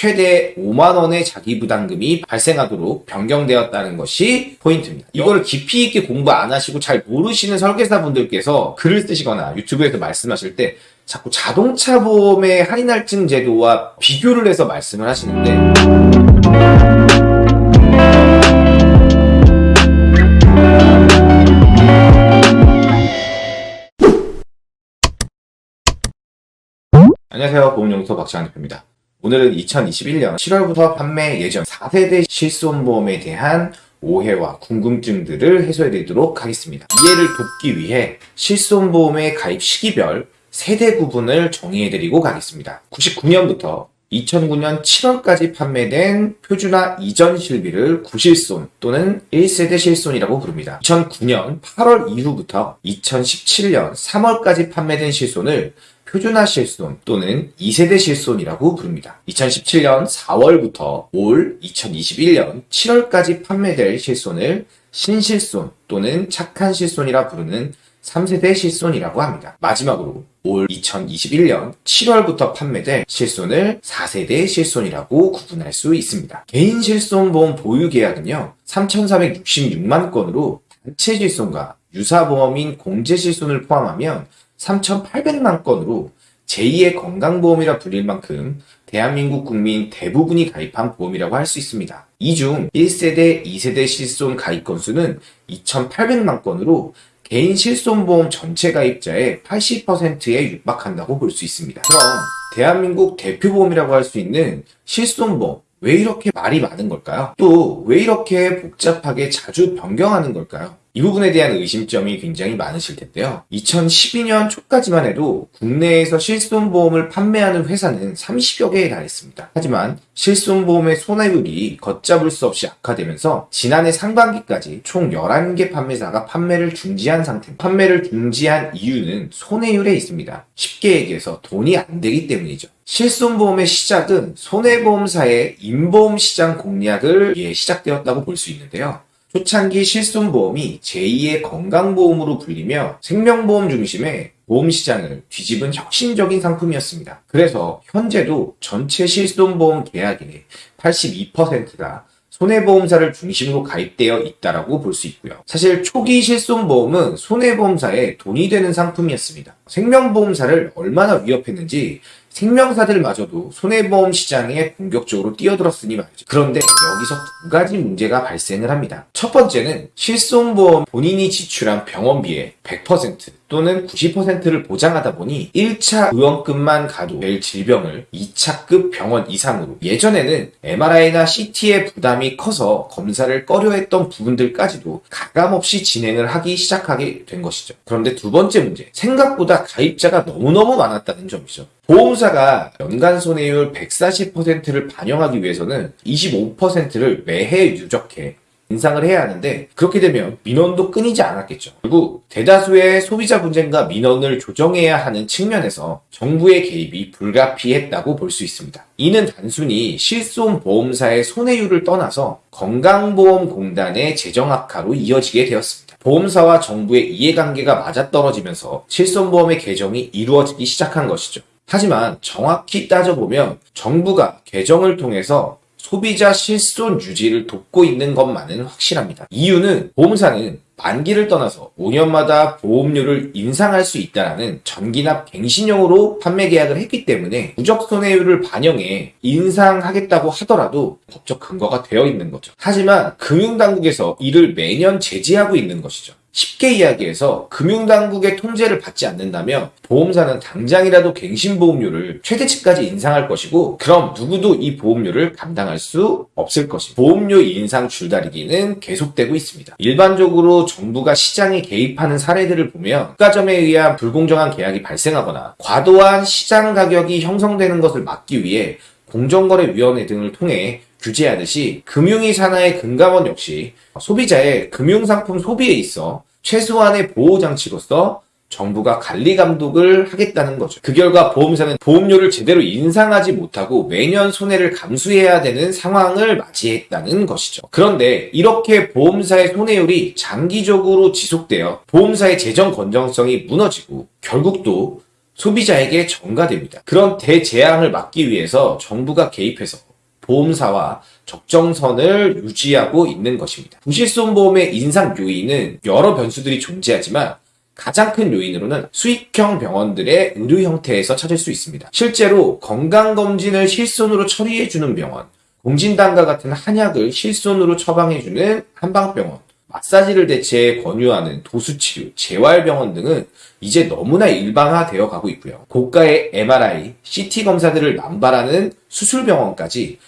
최대 5만 원의 자기 부담금이 발생하도록 변경되었다는 것이 포인트입니다. 이거를 깊이 있게 공부 안 하시고 잘 모르시는 설계사분들께서 글을 쓰시거나 유튜브에서 말씀하실 때 자꾸 자동차 보험의 할인할증 제도와 비교를 해서 말씀을 하시는데 안녕하세요. 보험연구소 박지환 대표입니다. 오늘은 2021년 7월부터 판매 예정 4세대 실손보험에 대한 오해와 궁금증들을 해소해 드리도록 하겠습니다. 이해를 돕기 위해 실손보험의 가입 시기별 세대 구분을 정의해 드리고 가겠습니다. 99년부터 2009년 7월까지 판매된 표준화 이전 실비를 구실손 또는 1세대 실손이라고 부릅니다. 2009년 8월 이후부터 2017년 3월까지 판매된 실손을 표준화 실손 또는 2세대 실손이라고 부릅니다. 2017년 4월부터 올 2021년 7월까지 판매될 실손을 신실손 또는 착한 실손이라 부르는 3세대 실손이라고 합니다. 마지막으로 올 2021년 7월부터 판매될 실손을 4세대 실손이라고 구분할 수 있습니다. 개인 실손보험 보유 계약은요, 3,466만 건으로 단체 실손과 유사보험인 공제 실손을 포함하면 3,800만 건으로 제2의 건강보험이라 불릴 만큼 대한민국 국민 대부분이 가입한 보험이라고 할 수 있습니다. 이 중 1세대, 2세대 실손 가입 건수는 2,800만 건으로 개인 실손보험 전체 가입자의 80%에 육박한다고 볼 수 있습니다. 그럼 대한민국 대표보험이라고 할 수 있는 실손보험 왜 이렇게 말이 많은 걸까요? 또 왜 이렇게 복잡하게 자주 변경하는 걸까요? 이 부분에 대한 의심점이 굉장히 많으실 텐데요. 2012년 초까지만 해도 국내에서 실손보험을 판매하는 회사는 30여 개에 달했습니다. 하지만 실손보험의 손해율이 걷잡을 수 없이 악화되면서 지난해 상반기까지 총 11개 판매사가 판매를 중지한 상태입니다. 판매를 중지한 이유는 손해율에 있습니다. 쉽게 얘기해서 돈이 안 되기 때문이죠. 실손보험의 시작은 손해보험사의 인보험 시장 공략을 위해 시작되었다고 볼 수 있는데요. 초창기 실손보험이 제2의 건강보험으로 불리며 생명보험 중심의 보험시장을 뒤집은 혁신적인 상품이었습니다. 그래서 현재도 전체 실손보험 계약의 82%가 손해보험사를 중심으로 가입되어 있다라고 볼 수 있고요. 사실 초기 실손보험은 손해보험사에 돈이 되는 상품이었습니다. 생명보험사를 얼마나 위협했는지 생명사들마저도 손해보험 시장에 공격적으로 뛰어들었으니 말이죠. 그런데 여기서 두 가지 문제가 발생을 합니다. 첫 번째는 실손보험 본인이 지출한 병원비의 100% 또는 90%를 보장하다 보니 1차 의원급만 가도 될 질병을 2차급 병원 이상으로 예전에는 MRI나 CT의 부담이 커서 검사를 꺼려했던 부분들까지도 가감없이 진행을 하기 시작하게 된 것이죠. 그런데 두 번째 문제, 생각보다 가입자가 너무너무 많았다는 점이죠. 보험사가 연간 손해율 140%를 반영하기 위해서는 25%를 매해 누적해 인상을 해야 하는데 그렇게 되면 민원도 끊이지 않았겠죠. 결국 대다수의 소비자 분쟁과 민원을 조정해야 하는 측면에서 정부의 개입이 불가피했다고 볼 수 있습니다. 이는 단순히 실손 보험사의 손해율을 떠나서 건강보험공단의 재정 악화로 이어지게 되었습니다. 보험사와 정부의 이해관계가 맞아떨어지면서 실손보험의 개정이 이루어지기 시작한 것이죠. 하지만 정확히 따져보면 정부가 개정을 통해서 소비자 실손 유지를 돕고 있는 것만은 확실합니다. 이유는 보험사는 만기를 떠나서 5년마다 보험료를 인상할 수 있다라는 전기납 갱신형으로 판매 계약을 했기 때문에 누적 손해율을 반영해 인상하겠다고 하더라도 법적 근거가 되어 있는 거죠. 하지만 금융당국에서 이를 매년 제지하고 있는 것이죠. 쉽게 이야기해서 금융당국의 통제를 받지 않는다면 보험사는 당장이라도 갱신보험료를 최대치까지 인상할 것이고 그럼 누구도 이 보험료를 감당할 수 없을 것입니다. 보험료 인상 줄다리기는 계속되고 있습니다. 일반적으로 정부가 시장에 개입하는 사례들을 보면 국가점에 의한 불공정한 계약이 발생하거나 과도한 시장 가격이 형성되는 것을 막기 위해 공정거래위원회 등을 통해 규제하듯이 금융위 산하의 금감원 역시 소비자의 금융상품 소비에 있어 최소한의 보호장치로서 정부가 관리 감독을 하겠다는 거죠. 그 결과 보험사는 보험료를 제대로 인상하지 못하고 매년 손해를 감수해야 되는 상황을 맞이했다는 것이죠. 그런데 이렇게 보험사의 손해율이 장기적으로 지속되어 보험사의 재정 건전성이 무너지고 결국 또 소비자에게 전가됩니다. 그런 대재앙을 막기 위해서 정부가 개입해서 보험사와 적정선을 유지하고 있는 것입니다. 부실손보험의 인상 요인은 여러 변수들이 존재하지만 가장 큰 요인으로는 수익형 병원들의 의료 형태에서 찾을 수 있습니다. 실제로 건강검진을 실손으로 처리해주는 병원, 공진단과 같은 한약을 실손으로 처방해주는 한방병원, 마사지를 대체해 권유하는 도수치료, 재활병원 등은 이제 너무나 일반화되어 가고 있고요. 고가의 MRI, CT 검사들을 남발하는 수술병원까지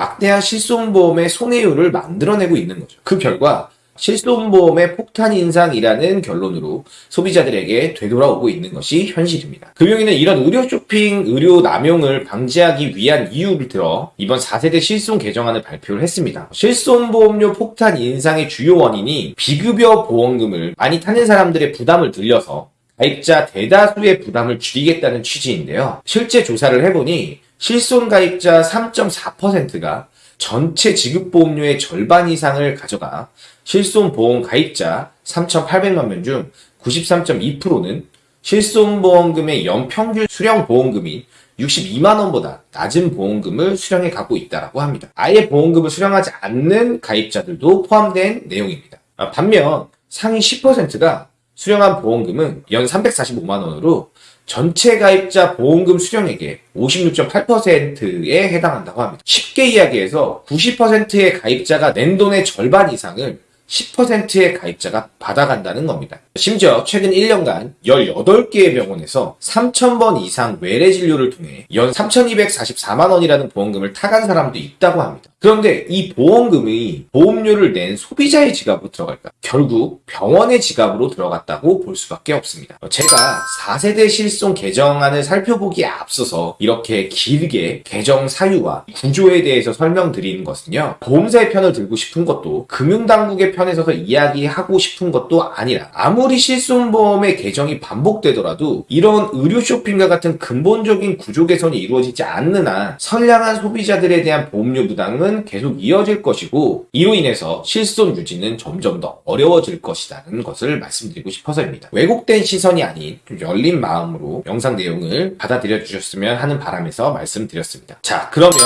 막대한 실손보험의 손해율을 만들어내고 있는 거죠. 그 결과 실손보험의 폭탄 인상이라는 결론으로 소비자들에게 되돌아오고 있는 것이 현실입니다. 금융위는 이런 의료 쇼핑, 의료 남용을 방지하기 위한 이유를 들어 이번 4세대 실손 개정안을 발표를 했습니다. 실손보험료 폭탄 인상의 주요 원인이 비급여 보험금을 많이 타는 사람들의 부담을 늘려서 가입자 대다수의 부담을 줄이겠다는 취지인데요. 실제 조사를 해보니 실손 가입자 3.4%가 전체 지급보험료의 절반 이상을 가져가 실손보험 가입자 3,800만 명 중 93.2%는 실손보험금의 연평균 수령 보험금이 62만 원보다 낮은 보험금을 수령해 가고 있다고 합니다. 아예 보험금을 수령하지 않는 가입자들도 포함된 내용입니다. 아, 반면 상위 10%가 수령한 보험금은 연 345만 원으로 전체 가입자 보험금 수령액의 56.8%에 해당한다고 합니다. 쉽게 이야기해서 90%의 가입자가 낸 돈의 절반 이상을 10%의 가입자가 받아간다는 겁니다. 심지어 최근 1년간 18개의 병원에서 3,000번 이상 외래 진료를 통해 연 3,244만 원이라는 보험금을 타간 사람도 있다고 합니다. 그런데 이 보험금이 보험료를 낸 소비자의 지갑으로 들어갈까? 결국 병원의 지갑으로 들어갔다고 볼 수밖에 없습니다. 제가 4세대 실손 개정안을 살펴보기에 앞서서 이렇게 길게 개정 사유와 구조에 대해서 설명드리는 것은요. 보험사의 편을 들고 싶은 것도 금융당국의 편에 서서 이야기하고 싶은 것도 아니라 아무리 실손보험의 개정이 반복되더라도 이런 의료 쇼핑과 같은 근본적인 구조 개선이 이루어지지 않는 한 선량한 소비자들에 대한 보험료 부담은 계속 이어질 것이고 이로 인해서 실손 유지는 점점 더 어려워질 것이라는 것을 말씀드리고 싶어서입니다. 왜곡된 시선이 아닌 좀 열린 마음으로 영상 내용을 받아들여 주셨으면 하는 바람에서 말씀드렸습니다. 자 그러면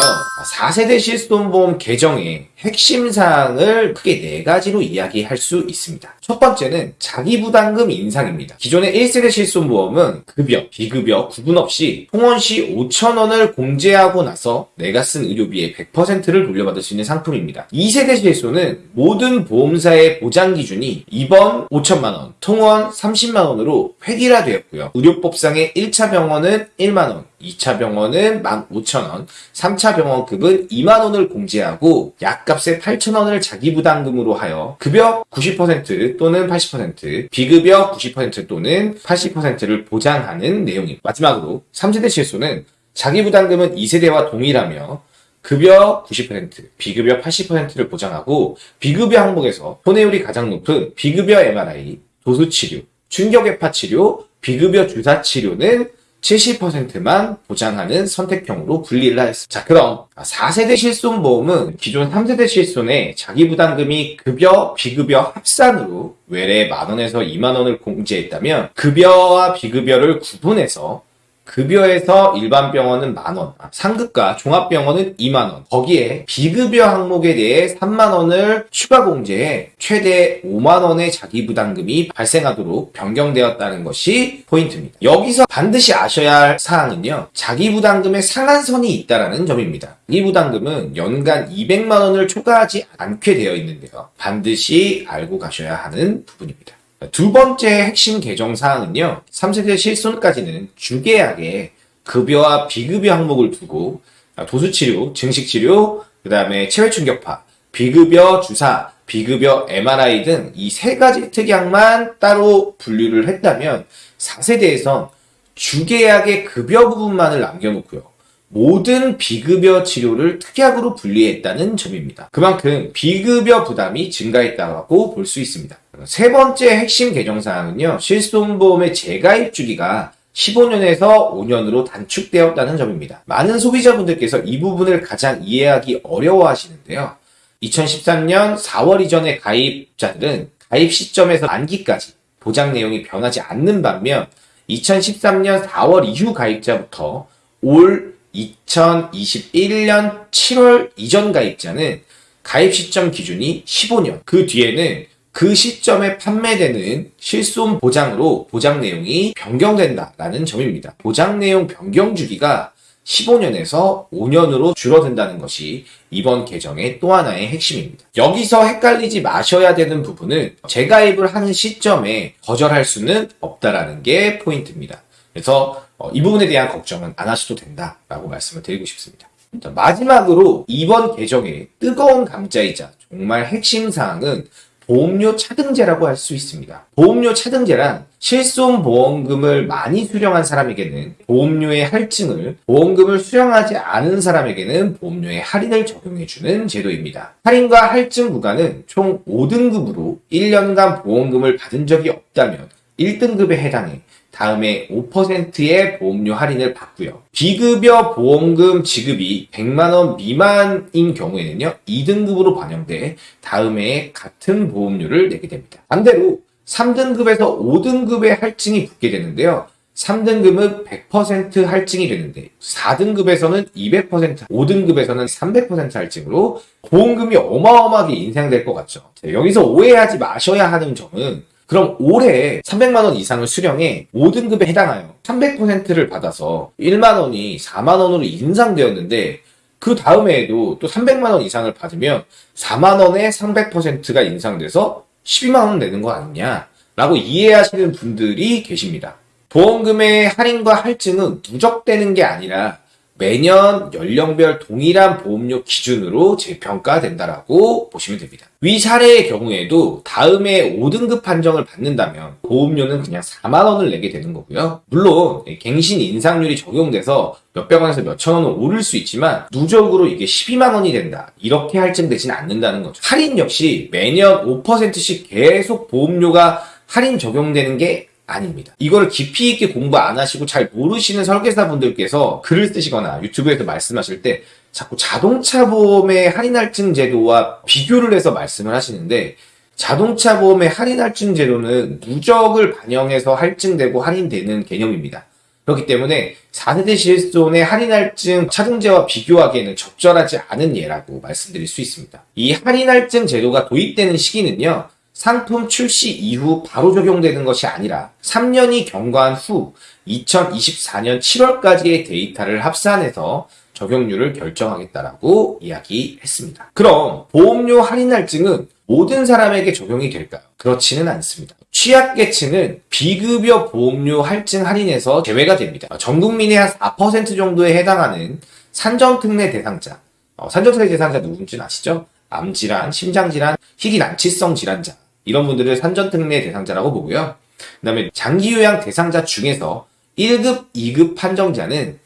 4세대 실손보험 개정의 핵심 사항을 크게 네 가지로 이야기할 수 있습니다. 첫 번째는 자기부담금 인상입니다. 기존의 1세대 실손보험은 급여, 비급여 구분 없이 통원 시 5천원을 공제하고 나서 내가 쓴 의료비의 100%를 돌려받을 수 있는 상품입니다. 2세대 실손은 모든 보험사의 보장 기준이 입원 5천만원, 통원 30만원으로 획일화되었고요. 의료법상의 1차 병원은 1만원, 2차 병원은 15,000원, 3차 병원급은 2만원을 공제하고 약값의 8,000원을 자기부담금으로 하여 급여 90% 또는 80%, 비급여 90% 또는 80%를 보장하는 내용입니다. 마지막으로 3세대 실손은 자기부담금은 2세대와 동일하며 급여 90%, 비급여 80%를 보장하고 비급여 항목에서 손해율이 가장 높은 비급여 MRI, 도수치료, 충격외파 치료, 비급여 주사 치료는 70%만 보장하는 선택형으로 분리를 하였습니다. 자, 그럼 4세대 실손보험은 기존 3세대 실손에 자기부담금이 급여, 비급여 합산으로 외래 만원에서 2만원을 공제했다면 급여와 비급여를 구분해서 급여에서 일반 병원은 만 원, 상급과 종합병원은 2만 원, 거기에 비급여 항목에 대해 3만 원을 추가 공제해 최대 5만 원의 자기 부담금이 발생하도록 변경되었다는 것이 포인트입니다. 여기서 반드시 아셔야 할 사항은요. 자기 부담금의 상한선이 있다라는 점입니다. 이 부담금은 연간 200만 원을 초과하지 않게 되어 있는데요. 반드시 알고 가셔야 하는 부분입니다. 두 번째 핵심 개정 사항은요. 3세대 실손까지는 주계약에 급여와 비급여 항목을 두고 도수치료, 증식치료, 그 다음에 체외충격파, 비급여 주사, 비급여 MRI 등 이 세 가지 특약만 따로 분류를 했다면 4세대에선 주계약의 급여 부분만을 남겨놓고요. 모든 비급여 치료를 특약으로 분리했다는 점입니다. 그만큼 비급여 부담이 증가했다고 볼 수 있습니다. 세 번째 핵심 개정 사항은요. 실손보험의 재가입 주기가 15년에서 5년으로 단축되었다는 점입니다. 많은 소비자분들께서 이 부분을 가장 이해하기 어려워 하시는데요. 2013년 4월 이전의 가입자들은 가입 시점에서 만기까지 보장 내용이 변하지 않는 반면 2013년 4월 이후 가입자부터 올 2021년 7월 이전 가입자는 가입 시점 기준이 15년. 그 뒤에는 그 시점에 판매되는 실손 보장으로 보장 내용이 변경된다라는 점입니다. 보장 내용 변경 주기가 15년에서 5년으로 줄어든다는 것이 이번 개정의 또 하나의 핵심입니다. 여기서 헷갈리지 마셔야 되는 부분은 재가입을 하는 시점에 거절할 수는 없다라는 게 포인트입니다. 그래서 어, 이 부분에 대한 걱정은 안 하셔도 된다라고 말씀을 드리고 싶습니다. 자, 마지막으로 이번 개정의 뜨거운 감자이자 정말 핵심 사항은 보험료 차등제라고 할 수 있습니다. 보험료 차등제란 실손 보험금을 많이 수령한 사람에게는 보험료의 할증을, 보험금을 수령하지 않은 사람에게는 보험료의 할인을 적용해주는 제도입니다. 할인과 할증 구간은 총 5등급으로 1년간 보험금을 받은 적이 없다면 1등급에 해당해 다음에 5%의 보험료 할인을 받고요. 비급여 보험금 지급이 100만원 미만인 경우에는요, 2등급으로 반영돼 다음에 같은 보험료를 내게 됩니다. 반대로 3등급에서 5등급의 할증이 붙게 되는데요. 3등급은 100% 할증이 되는데 4등급에서는 200%, 5등급에서는 300% 할증으로 보험금이 어마어마하게 인상될 것 같죠. 여기서 오해하지 마셔야 하는 점은 그럼 올해 300만 원 이상을 수령해 5등급에 해당하여 300%를 받아서 1만 원이 4만 원으로 인상되었는데 그 다음에도 또 300만 원 이상을 받으면 4만 원에 300%가 인상돼서 12만 원 내는 거 아니냐? 라고 이해하시는 분들이 계십니다. 보험금의 할인과 할증은 누적되는 게 아니라 매년 연령별 동일한 보험료 기준으로 재평가된다라고 보시면 됩니다. 위 사례의 경우에도 다음에 5등급 판정을 받는다면 보험료는 그냥 4만 원을 내게 되는 거고요. 물론 갱신 인상률이 적용돼서 몇백 원에서 몇천 원은 오를 수 있지만 누적으로 이게 12만 원이 된다. 이렇게 할증되지는 않는다는 거죠. 할인 역시 매년 5%씩 계속 보험료가 할인 적용되는 게 아닙니다. 이거를 깊이 있게 공부 안 하시고 잘 모르시는 설계사분들께서 글을 쓰시거나 유튜브에서 말씀하실 때 자꾸 자동차 보험의 할인 할증 제도와 비교를 해서 말씀을 하시는데 자동차 보험의 할인 할증 제도는 누적을 반영해서 할증되고 할인되는 개념입니다. 그렇기 때문에 4세대 실손의 할인 할증 차등제와 비교하기에는 적절하지 않은 예라고 말씀드릴 수 있습니다. 이 할인 할증 제도가 도입되는 시기는요. 상품 출시 이후 바로 적용되는 것이 아니라 3년이 경과한 후 2024년 7월까지의 데이터를 합산해서 적용률을 결정하겠다라고 이야기했습니다. 그럼 보험료 할인 할증은 모든 사람에게 적용이 될까요? 그렇지는 않습니다. 취약계층은 비급여 보험료 할증 할인에서 제외가 됩니다. 전 국민의 한 4% 정도에 해당하는 산전특례 대상자. 어, 산전특례 대상자 누군지는 아시죠? 암질환, 심장질환, 희귀 난치성 질환자. 이런 분들을 산전특례 대상자라고 보고요. 그 다음에 장기요양 대상자 중에서 1급, 2급 판정자는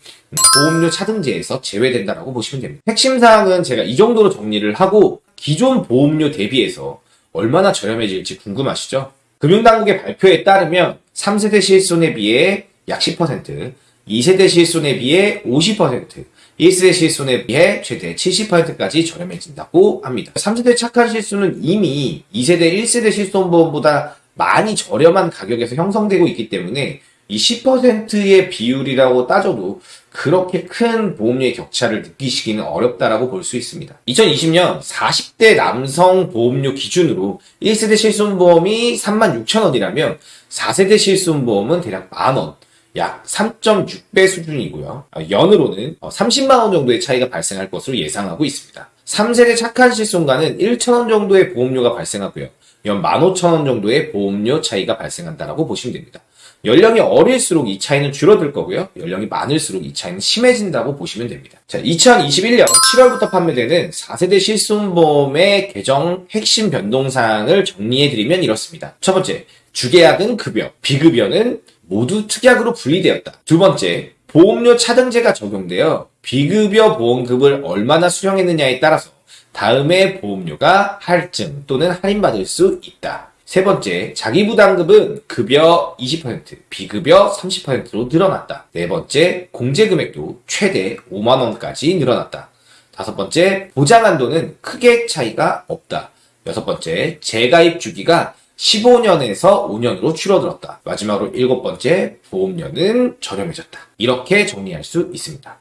보험료 차등제에서 제외된다라고 보시면 됩니다. 핵심 사항은 제가 이 정도로 정리를 하고 기존 보험료 대비해서 얼마나 저렴해질지 궁금하시죠? 금융당국의 발표에 따르면 3세대 실손에 비해 약 10%, 2세대 실손에 비해 50%, 1세대 실손에 비해 최대 70%까지 저렴해진다고 합니다. 3세대 착한 실손은 이미 2세대, 1세대 실손보험보다 많이 저렴한 가격에서 형성되고 있기 때문에 이 10%의 비율이라고 따져도 그렇게 큰 보험료의 격차를 느끼시기는 어렵다라고 볼 수 있습니다. 2020년 40대 남성 보험료 기준으로 1세대 실손보험이 36,000원이라면 4세대 실손보험은 대략 만원, 약 3.6배 수준이고요. 연으로는 30만원 정도의 차이가 발생할 것으로 예상하고 있습니다. 3세대 착한 실손가는 1,000원 정도의 보험료가 발생하고요. 연 15,000원 정도의 보험료 차이가 발생한다라고 보시면 됩니다. 연령이 어릴수록 이 차이는 줄어들 거고요. 연령이 많을수록 이 차이는 심해진다고 보시면 됩니다. 자, 2021년 7월부터 판매되는 4세대 실손보험의 개정 핵심 변동사항을 정리해드리면 이렇습니다. 첫 번째, 주계약은 급여, 비급여는 모두 특약으로 분리되었다. 두 번째, 보험료 차등제가 적용되어 비급여 보험금을 얼마나 수령했느냐에 따라서 다음에 보험료가 할증 또는 할인받을 수 있다. 세 번째, 자기부담금은 급여 20%, 비급여 30%로 늘어났다. 네 번째, 공제금액도 최대 5만원까지 늘어났다. 다섯 번째, 보장한도는 크게 차이가 없다. 여섯 번째, 재가입 주기가 15년에서 5년으로 줄어들었다. 마지막으로 일곱 번째, 보험료는 저렴해졌다. 이렇게 정리할 수 있습니다.